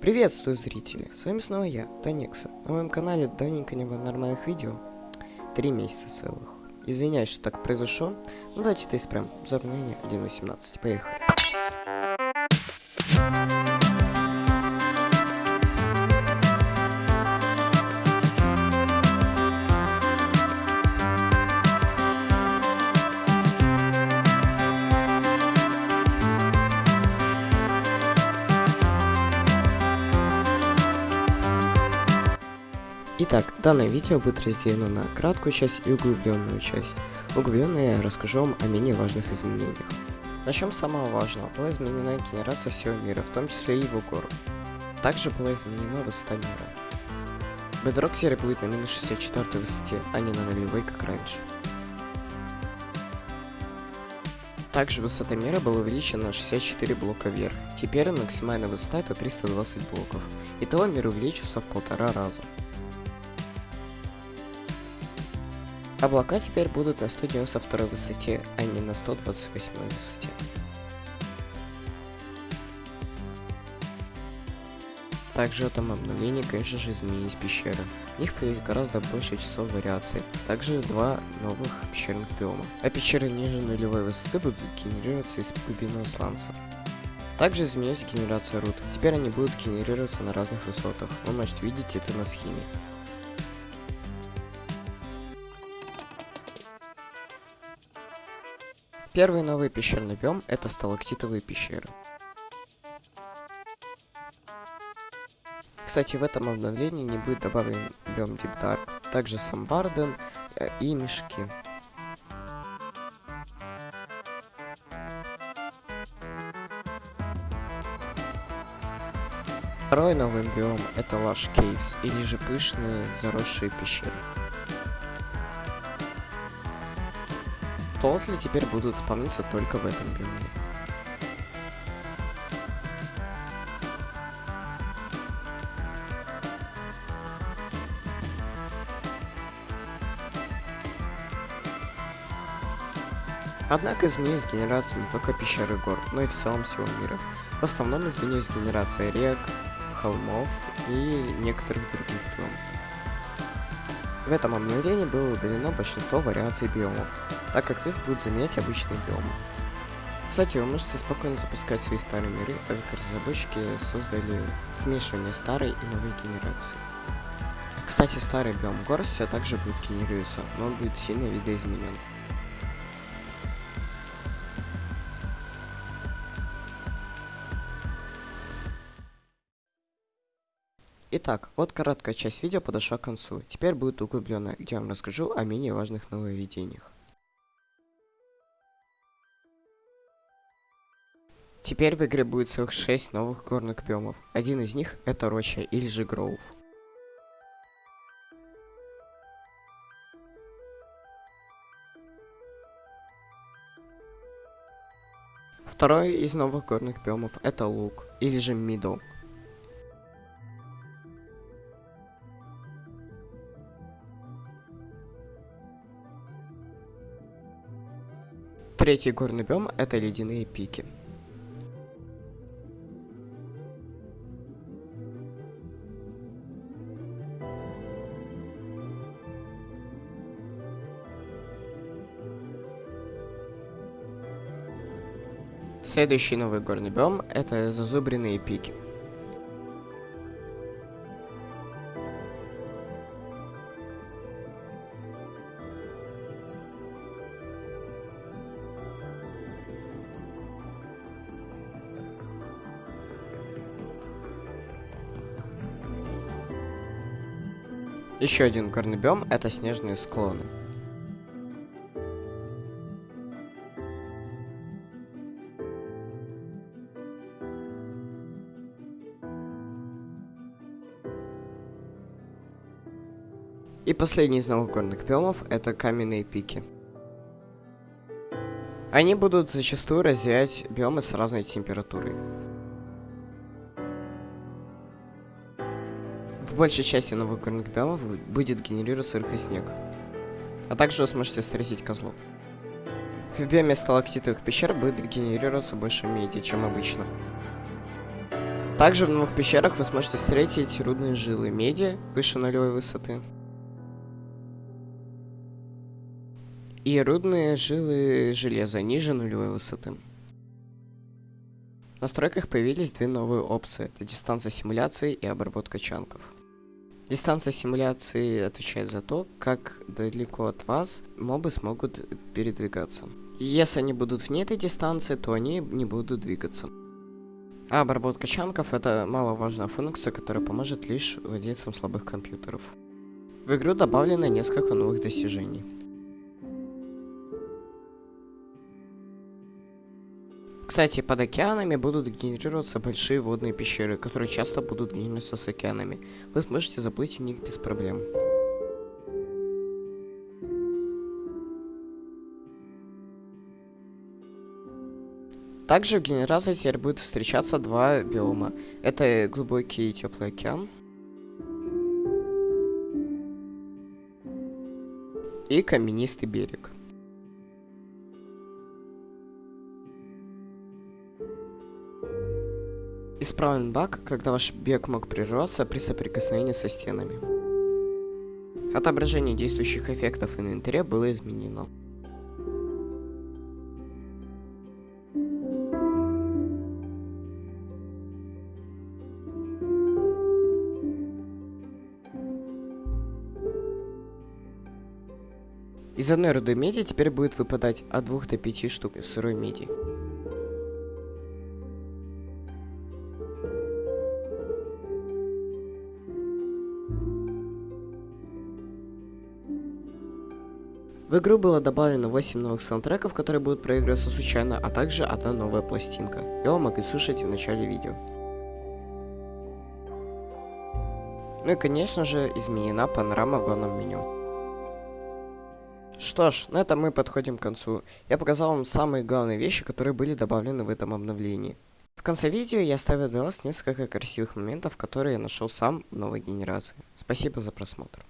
Приветствую, зрители! С вами снова я, Таникса. На моем канале давненько не было нормальных видео. Три месяца целых. Извиняюсь, что так произошло. Ну давайте это исправим. Обновление 1.18. Поехали. Итак, данное видео будет разделено на краткую часть и углубленную часть. Углубленно я расскажу вам о менее важных изменениях. Начнем с самого важного. Была изменена генерация всего мира, в том числе и его гор. Также была изменена высота мира. Bedrock теперь будет на минус 64 высоте, а не на нулевой, как раньше. Также высота мира была увеличена на 64 блока вверх. Теперь максимальная высота это 320 блоков. Итого мир увеличился в полтора раза. Облака теперь будут на 192 высоте, а не на 128 высоте. Также этом обновлении, конечно же, изменились пещеры. В них появилось гораздо больше часов вариаций. Также два новых пещерных биома. А пещеры ниже нулевой высоты будут генерироваться из глубинного сланца. Также изменилась генерация руд. Теперь они будут генерироваться на разных высотах. Вы можете видеть это на схеме. Первый новый пещерный биом это сталактитовые пещеры. Кстати, в этом обновлении не будет добавлен биом Deep Dark, также сам э, и мешки. Второй новый биом это Lush Caves, или же пышные заросшие пещеры. Тотли теперь будут спавниться только в этом биоме. Однако изменилась генерация не только пещеры гор, но и в целом всего мира. В основном изменилась генерация рек, холмов и некоторых других биомов. В этом обновлении было удалено большинство вариаций биомов, так как их будут заменять обычные биомы. Кстати, вы можете спокойно запускать свои старые миры, так как разработчики создали смешивание старой и новой генерации. Кстати, старый биом гор все также будет генерироваться, но он будет сильно видоизменен. Итак, вот короткая часть видео подошла к концу. Теперь будет углубленная, где я вам расскажу о менее важных нововведениях. Теперь в игре будет целых 6 новых горных биомов. Один из них это роща или же гроув. Второй из новых горных биомов это лук или же мидл. Третий горный биом это ледяные пики. Следующий новый горный биом это зазубренные пики. Еще один горный биом это снежные склоны. И последний из новых горных биомов это каменные пики. Они будут зачастую развивать биомы с разной температурой. В большей части новых горных биомов будет генерироваться снег, А также вы сможете встретить козлов. В биоме сталактитовых пещер будет генерироваться больше меди, чем обычно. Также в новых пещерах вы сможете встретить рудные жилы меди выше нулевой высоты. И рудные жилы железа ниже нулевой высоты. В настройках появились две новые опции. Это дистанция симуляции и обработка чанков. Дистанция симуляции отвечает за то, как далеко от вас мобы смогут передвигаться. Если они будут вне этой дистанции, то они не будут двигаться. А обработка чанков это маловажная функция, которая поможет лишь владельцам слабых компьютеров. В игру добавлено несколько новых достижений. Кстати, под океанами будут генерироваться большие водные пещеры, которые часто будут генерироваться с океанами. Вы сможете заплыть в них без проблем. Также в генерации теперь будет встречаться два биома. Это глубокий и теплый океан. И каменистый берег. Исправлен баг, когда ваш бег мог прерваться при соприкосновении со стенами. Отображение действующих эффектов инвентаря было изменено. Из одной руды меди теперь будет выпадать от 2 до 5 штук сырой меди. В игру было добавлено 8 новых саундтреков, которые будут проигрываться случайно, а также одна новая пластинка. Я вам могу слушать в начале видео. Ну и конечно же изменена панорама в главном меню. Что ж, на этом мы подходим к концу. Я показал вам самые главные вещи, которые были добавлены в этом обновлении. В конце видео я оставил для вас несколько красивых моментов, которые я нашел сам в новой генерации. Спасибо за просмотр.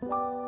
You